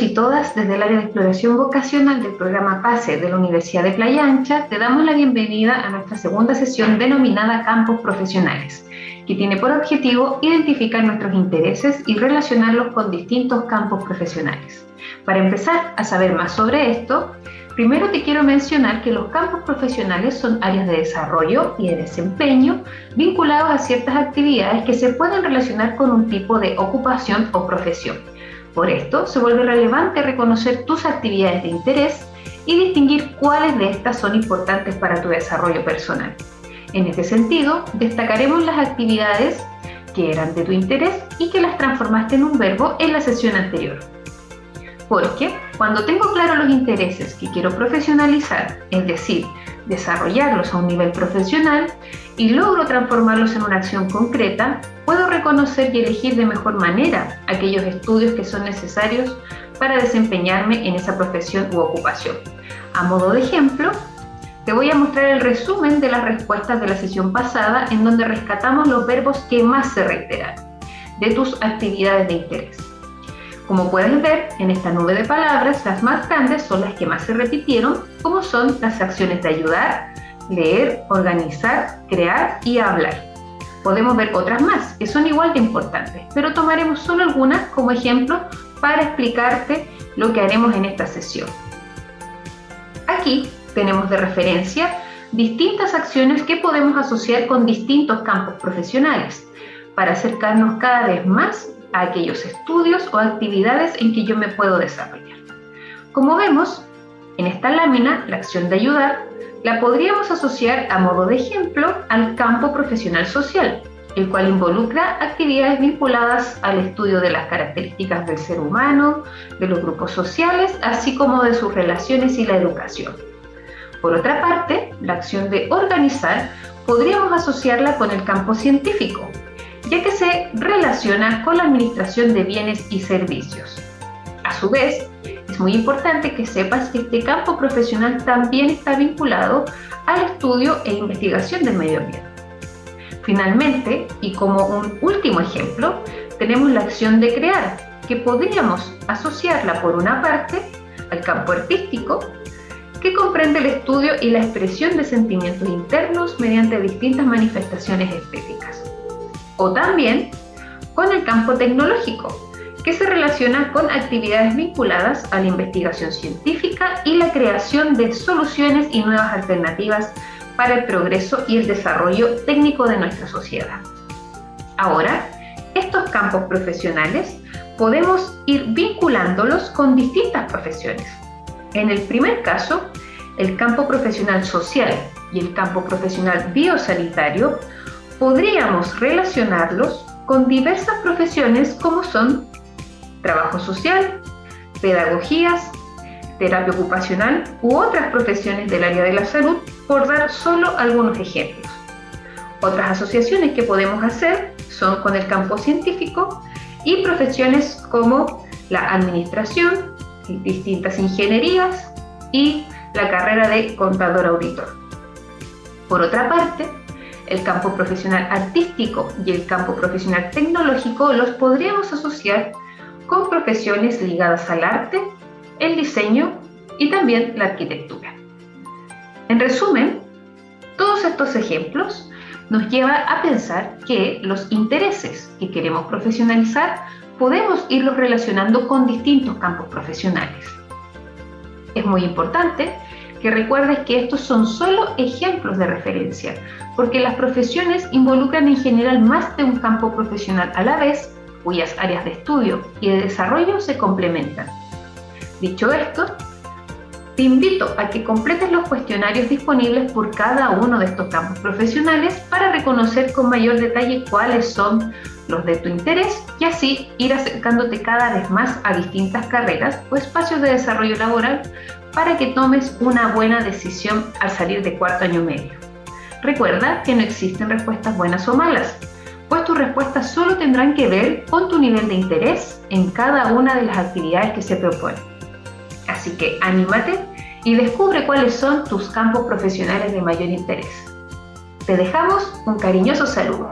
y todas, desde el área de exploración vocacional del programa PASE de la Universidad de Playa Ancha, te damos la bienvenida a nuestra segunda sesión denominada Campos Profesionales, que tiene por objetivo identificar nuestros intereses y relacionarlos con distintos campos profesionales. Para empezar a saber más sobre esto, primero te quiero mencionar que los campos profesionales son áreas de desarrollo y de desempeño vinculados a ciertas actividades que se pueden relacionar con un tipo de ocupación o profesión. Por esto, se vuelve relevante reconocer tus actividades de interés y distinguir cuáles de estas son importantes para tu desarrollo personal. En este sentido, destacaremos las actividades que eran de tu interés y que las transformaste en un verbo en la sesión anterior. Porque cuando tengo claro los intereses que quiero profesionalizar, es decir, desarrollarlos a un nivel profesional y logro transformarlos en una acción concreta, puedo reconocer y elegir de mejor manera aquellos estudios que son necesarios para desempeñarme en esa profesión u ocupación. A modo de ejemplo, te voy a mostrar el resumen de las respuestas de la sesión pasada en donde rescatamos los verbos que más se reiteran de tus actividades de interés. Como puedes ver, en esta nube de palabras, las más grandes son las que más se repitieron, como son las acciones de ayudar, leer, organizar, crear y hablar. Podemos ver otras más, que son igual de importantes, pero tomaremos solo algunas como ejemplo para explicarte lo que haremos en esta sesión. Aquí tenemos de referencia distintas acciones que podemos asociar con distintos campos profesionales para acercarnos cada vez más a aquellos estudios o actividades en que yo me puedo desarrollar. Como vemos, en esta lámina, la acción de ayudar la podríamos asociar a modo de ejemplo al campo profesional social, el cual involucra actividades vinculadas al estudio de las características del ser humano, de los grupos sociales, así como de sus relaciones y la educación. Por otra parte, la acción de organizar podríamos asociarla con el campo científico, ya que se relaciona con la administración de bienes y servicios. A su vez, es muy importante que sepas que este campo profesional también está vinculado al estudio e investigación del medio ambiente. Finalmente, y como un último ejemplo, tenemos la acción de crear, que podríamos asociarla por una parte al campo artístico, que comprende el estudio y la expresión de sentimientos internos mediante distintas manifestaciones estéticas o también con el campo tecnológico, que se relaciona con actividades vinculadas a la investigación científica y la creación de soluciones y nuevas alternativas para el progreso y el desarrollo técnico de nuestra sociedad. Ahora, estos campos profesionales podemos ir vinculándolos con distintas profesiones. En el primer caso, el campo profesional social y el campo profesional biosanitario podríamos relacionarlos con diversas profesiones como son trabajo social, pedagogías, terapia ocupacional u otras profesiones del área de la salud, por dar solo algunos ejemplos. Otras asociaciones que podemos hacer son con el campo científico y profesiones como la administración, distintas ingenierías y la carrera de contador auditor. Por otra parte, el campo profesional artístico y el campo profesional tecnológico los podríamos asociar con profesiones ligadas al arte, el diseño y también la arquitectura. En resumen, todos estos ejemplos nos llevan a pensar que los intereses que queremos profesionalizar podemos irlos relacionando con distintos campos profesionales. Es muy importante que recuerdes que estos son solo ejemplos de referencia, porque las profesiones involucran en general más de un campo profesional a la vez, cuyas áreas de estudio y de desarrollo se complementan. Dicho esto, te invito a que completes los cuestionarios disponibles por cada uno de estos campos profesionales para reconocer con mayor detalle cuáles son los de tu interés y así ir acercándote cada vez más a distintas carreras o espacios de desarrollo laboral para que tomes una buena decisión al salir de cuarto año medio. Recuerda que no existen respuestas buenas o malas, pues tus respuestas solo tendrán que ver con tu nivel de interés en cada una de las actividades que se proponen. Así que anímate y descubre cuáles son tus campos profesionales de mayor interés. Te dejamos un cariñoso saludo.